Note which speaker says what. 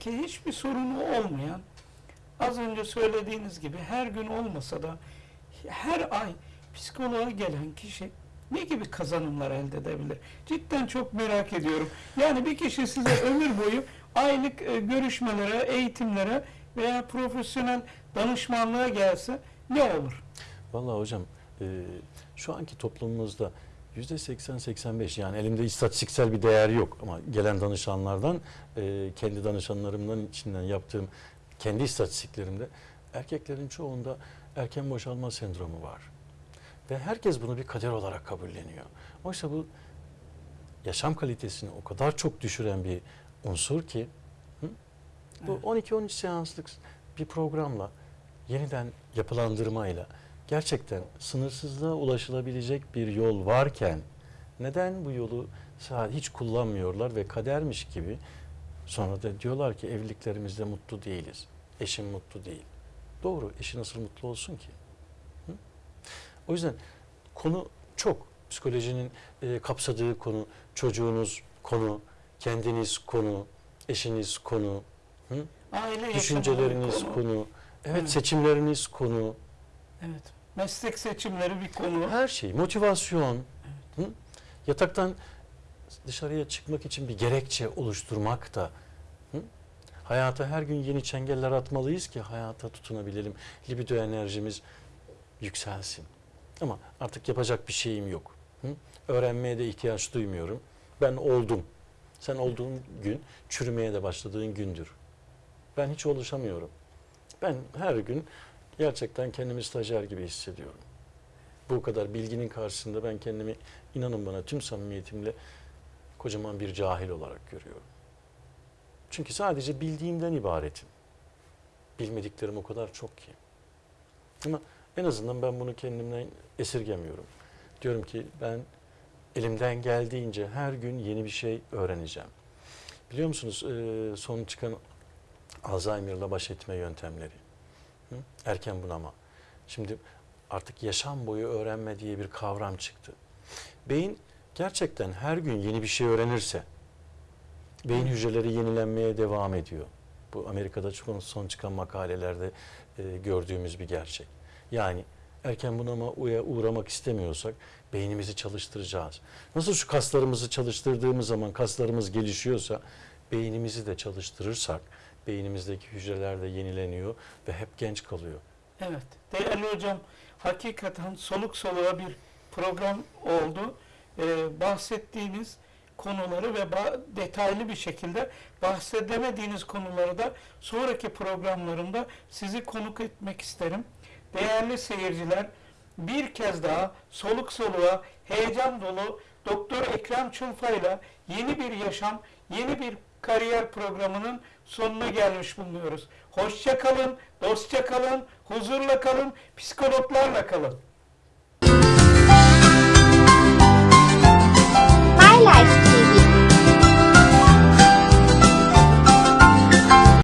Speaker 1: ki hiçbir sorunu olmayan, az önce söylediğiniz gibi her gün olmasa da her ay psikoloğa gelen kişi ne gibi kazanımlar elde edebilir? Cidden çok merak ediyorum. Yani bir kişi size ömür boyu aylık e, görüşmelere, eğitimlere veya profesyonel danışmanlığa gelse ne olur?
Speaker 2: Vallahi hocam e, şu anki toplumumuzda 80-85 yani elimde istatistiksel bir değer yok ama gelen danışanlardan e, kendi danışanlarımdan içinden yaptığım kendi istatistiklerimde erkeklerin çoğunda erken boşalma sendromu var. Ve herkes bunu bir kader olarak kabulleniyor. Oysa bu yaşam kalitesini o kadar çok düşüren bir unsur ki hı? bu 12-13 seanslık bir programla yeniden yapılandırmayla gerçekten sınırsızlığa ulaşılabilecek bir yol varken neden bu yolu hiç kullanmıyorlar ve kadermiş gibi sonra da diyorlar ki evliliklerimizde mutlu değiliz. Eşim mutlu değil. Doğru. Eşi nasıl mutlu olsun ki? Hı? O yüzden konu çok. Psikolojinin e, kapsadığı konu, çocuğunuz konu, kendiniz konu, eşiniz konu, hı?
Speaker 1: Aile
Speaker 2: düşünceleriniz
Speaker 1: konu.
Speaker 2: konu, evet,
Speaker 1: Evet.
Speaker 2: seçimleriniz konu,
Speaker 1: Evet. Meslek seçimleri bir konu.
Speaker 2: her şey, motivasyon, hı? yataktan dışarıya çıkmak için bir gerekçe oluşturmak da, hı? hayata her gün yeni çengeller atmalıyız ki hayata tutunabilelim, libido enerjimiz yükselsin. Ama artık yapacak bir şeyim yok. Hı? Öğrenmeye de ihtiyaç duymuyorum. Ben oldum. Sen olduğun gün çürümeye de başladığın gündür. Ben hiç oluşamıyorum. Ben her gün gerçekten kendimi stajyer gibi hissediyorum. Bu kadar bilginin karşısında ben kendimi inanın bana tüm samimiyetimle kocaman bir cahil olarak görüyorum. Çünkü sadece bildiğimden ibaretim. Bilmediklerim o kadar çok ki. Ama en azından ben bunu kendimden esirgemiyorum. Diyorum ki ben elimden geldiğince her gün yeni bir şey öğreneceğim. Biliyor musunuz son çıkan Alzheimer'la baş etme yöntemleri. Hı? Erken bunama. Şimdi artık yaşam boyu öğrenme diye bir kavram çıktı. Beyin gerçekten her gün yeni bir şey öğrenirse beyin hücreleri yenilenmeye devam ediyor. Bu Amerika'da çok son çıkan makalelerde e, gördüğümüz bir gerçek. Yani erken bunama uya uğramak istemiyorsak beynimizi çalıştıracağız. Nasıl şu kaslarımızı çalıştırdığımız zaman kaslarımız gelişiyorsa beynimizi de çalıştırırsak beynimizdeki hücreler de yenileniyor ve hep genç kalıyor.
Speaker 1: Evet. Değerli hocam, hakikaten soluk soluğa bir program oldu. Ee, bahsettiğiniz konuları ve detaylı bir şekilde bahsedemediğiniz konuları da sonraki programlarımda sizi konuk etmek isterim. Değerli seyirciler, bir kez daha soluk soluğa heyecan dolu Doktor Ekrem Çulfa'yla yeni bir yaşam, yeni bir kariyer programının sonuna gelmiş bulunuyoruz. Hoşça kalın, dostça kalın, huzurla kalın, psikologlarla kalın.